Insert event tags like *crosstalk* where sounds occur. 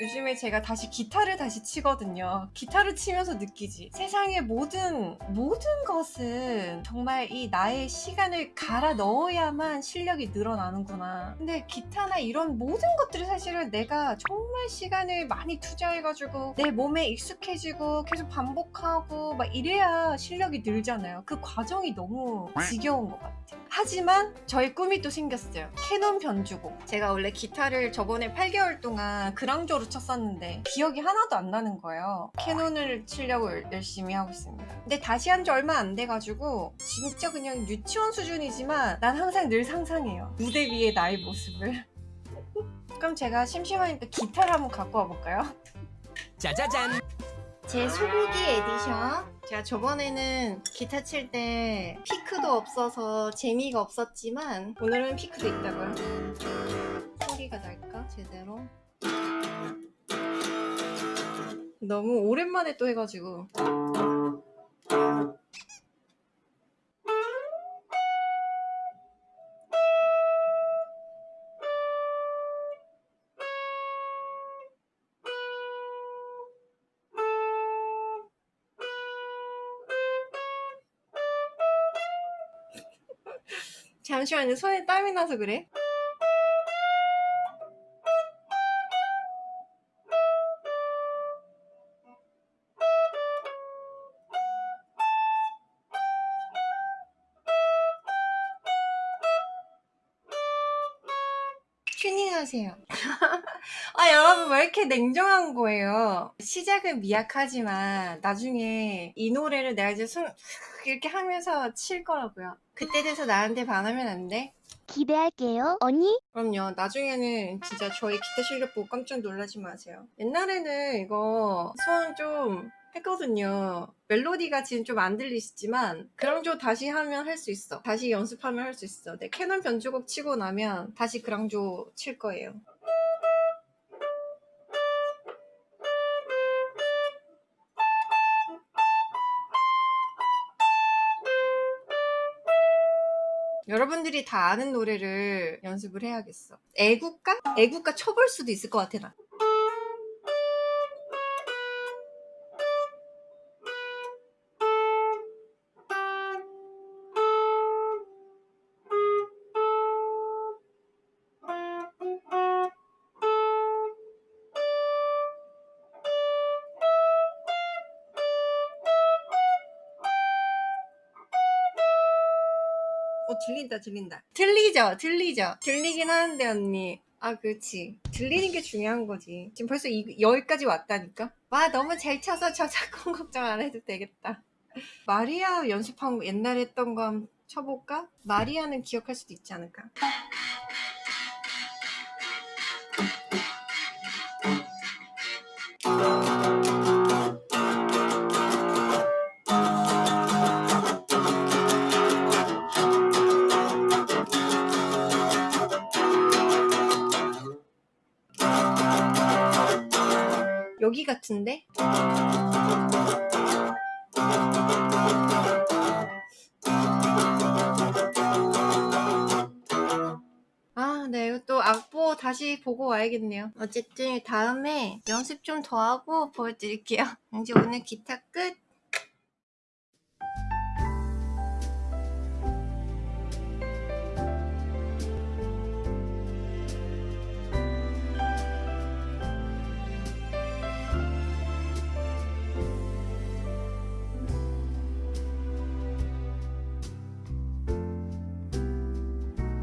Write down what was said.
요즘에 제가 다시 기타를 다시 치거든요. 기타를 치면서 느끼지. 세상의 모든, 모든 것은 정말 이 나의 시간을 갈아 넣어야만 실력이 늘어나는구나. 근데 기타나 이런 모든 것들이 사실은 내가 정말 시간을 많이 투자해가지고 내 몸에 익숙해지고 계속 반복하고 막 이래야 실력이 늘잖아요. 그 과정이 너무 지겨운 것 같아요. 하지만 저의 꿈이 또 생겼어요. 캐논 변주곡. 제가 원래 기타를 저번에 8개월 동안 그랑조로 쳤었는데 기억이 하나도 안 나는 거예요. 캐논을 치려고 열- 열심히 하고 있습니다. 근데 다시 한 지 얼마 안 돼가지고 진짜 그냥 유치원 수준이지만 난 항상 늘 상상해요. 무대 위의 나의 모습을. *laughs* 그럼 제가 심심하니까 기타를 한번 갖고 와볼까요? 짜자잔 제 소고기 에디션 제가 저번에는 기타 칠 때 피크도 없어서 재미가 없었지만 오늘은 피크도 있다고요 소리가 날까? 제대로? 너무 오랜만에 또 해가지고 잠시만 요. 손에 땀이 나서 그래 튜닝하세요 *laughs* 아 여러분 왜 이렇게 냉정한 거예요 시작은 미약하지만 나중에 이 노래를 내가 이제 손 *laughs* 이렇게 하면서 칠 거라고요 그때 돼서 나한테 반하면 안 돼? 기대할게요. 언니? 그럼요. 나중에는 진짜 저희 기타 실력 보고 깜짝 놀라지 마세요. 옛날에는 이거 손좀 했거든요. 멜로디가 지금 좀 안 들리시지만 그랑조 다시 하면 할 수 있어. 다시 연습하면 할 수 있어. 네, 캐논 변주곡 치고 나면 다시 그랑조 칠 거예요. 여러분들이 다 아는 노래를 연습을 해야겠어. 애국가? 애국가 쳐볼 수도 있을 것 같아, 나. 어 들린다 들린다. 들리죠 들리죠. 들리긴 하는데 언니. 아 그렇지. 들리는 게 중요한 거지. 지금 벌써 이, 여기까지 왔다니까? 와 너무 잘 쳐서 저작권 *laughs* 걱정 안 해도 되겠다. 마리아 연습한 거 옛날에 했던 거 쳐볼까? 마리아는 기억할 수도 있지 않을까 여기 같은데? 아, 네, 또 악보 다시 보고 와야겠네요. 어쨌든 다음에 연습 좀 더 하고 보여드릴게요. *laughs* 이제 오늘 기타 끝!